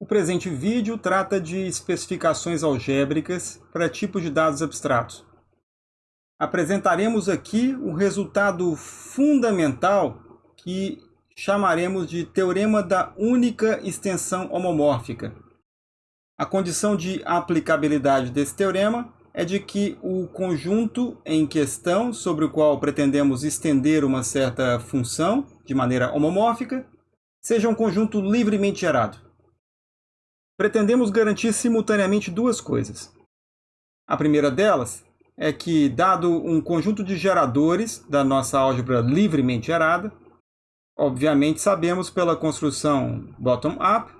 O presente vídeo trata de especificações algébricas para tipos de dados abstratos. Apresentaremos aqui o resultado fundamental que chamaremos de teorema da única extensão homomórfica. A condição de aplicabilidade desse teorema é de que o conjunto em questão sobre o qual pretendemos estender uma certa função de maneira homomórfica seja um conjunto livremente gerado. Pretendemos garantir simultaneamente duas coisas. A primeira delas é que, dado um conjunto de geradores da nossa álgebra livremente gerada, obviamente sabemos pela construção bottom-up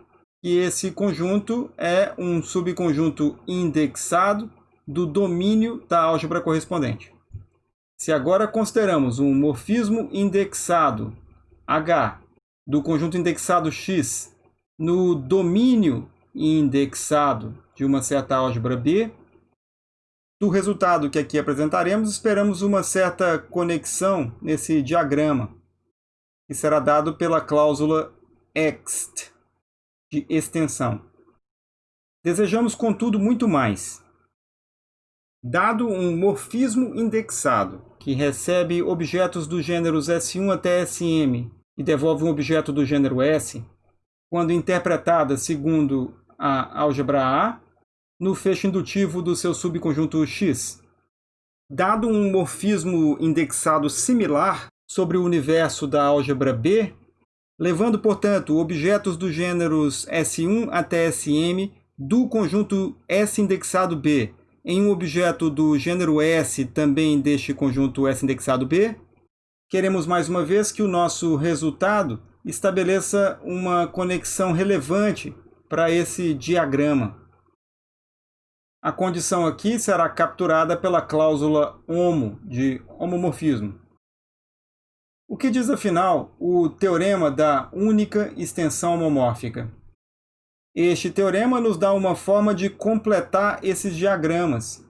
que esse conjunto é um subconjunto indexado do domínio da álgebra correspondente. Se agora consideramos um morfismo indexado H do conjunto indexado X no domínio indexado de uma certa álgebra B. Do resultado que aqui apresentaremos, esperamos uma certa conexão nesse diagrama, que será dado pela cláusula ext, de extensão. Desejamos, contudo, muito mais. Dado um morfismo indexado, que recebe objetos dos gêneros S1 até Sm e devolve um objeto do gênero S, quando interpretada segundo a álgebra A no fecho indutivo do seu subconjunto X. Dado um morfismo indexado similar sobre o universo da álgebra B, levando, portanto, objetos dos gêneros S1 até Sm do conjunto S indexado B em um objeto do gênero S também deste conjunto S indexado B, queremos mais uma vez que o nosso resultado estabeleça uma conexão relevante para esse diagrama. A condição aqui será capturada pela cláusula HOMO, de homomorfismo. O que diz, afinal, o teorema da única extensão homomórfica? Este teorema nos dá uma forma de completar esses diagramas.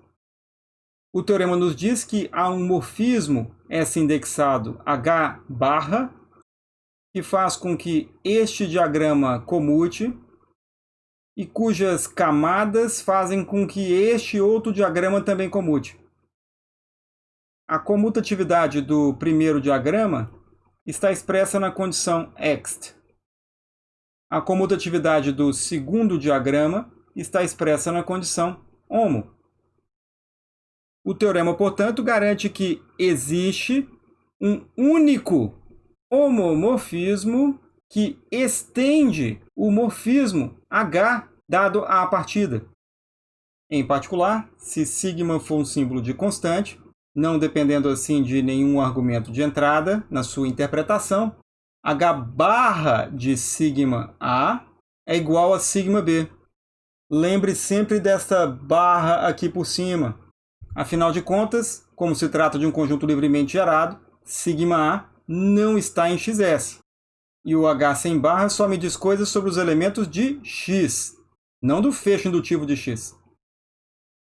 O teorema nos diz que há um morfismo S indexado H barra, que faz com que este diagrama comute e cujas camadas fazem com que este outro diagrama também comute. A comutatividade do primeiro diagrama está expressa na condição ext. A comutatividade do segundo diagrama está expressa na condição homo. O teorema, portanto, garante que existe um único homomorfismo que estende o morfismo H dado à partida. Em particular, se sigma for um símbolo de constante, não dependendo assim de nenhum argumento de entrada na sua interpretação, H barra de sigma A é igual a sigma B. Lembre sempre desta barra aqui por cima. Afinal de contas, como se trata de um conjunto livremente gerado, sigma A não está em XS. E o H sem barra só me diz coisas sobre os elementos de X, não do fecho indutivo de X.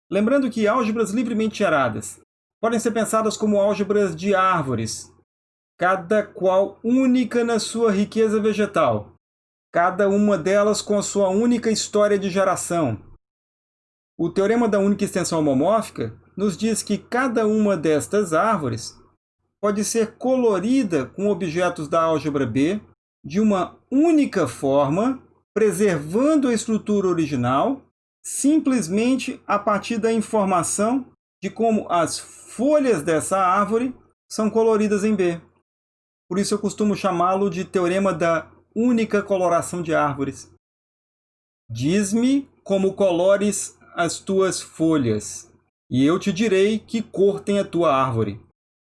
Lembrando que álgebras livremente geradas podem ser pensadas como álgebras de árvores, cada qual única na sua riqueza vegetal, cada uma delas com a sua única história de geração. O teorema da única extensão homomórfica nos diz que cada uma destas árvores pode ser colorida com objetos da álgebra B de uma única forma, preservando a estrutura original, simplesmente a partir da informação de como as folhas dessa árvore são coloridas em B. Por isso eu costumo chamá-lo de teorema da única coloração de árvores. Diz-me como colores as tuas folhas, e eu te direi que cor tem a tua árvore.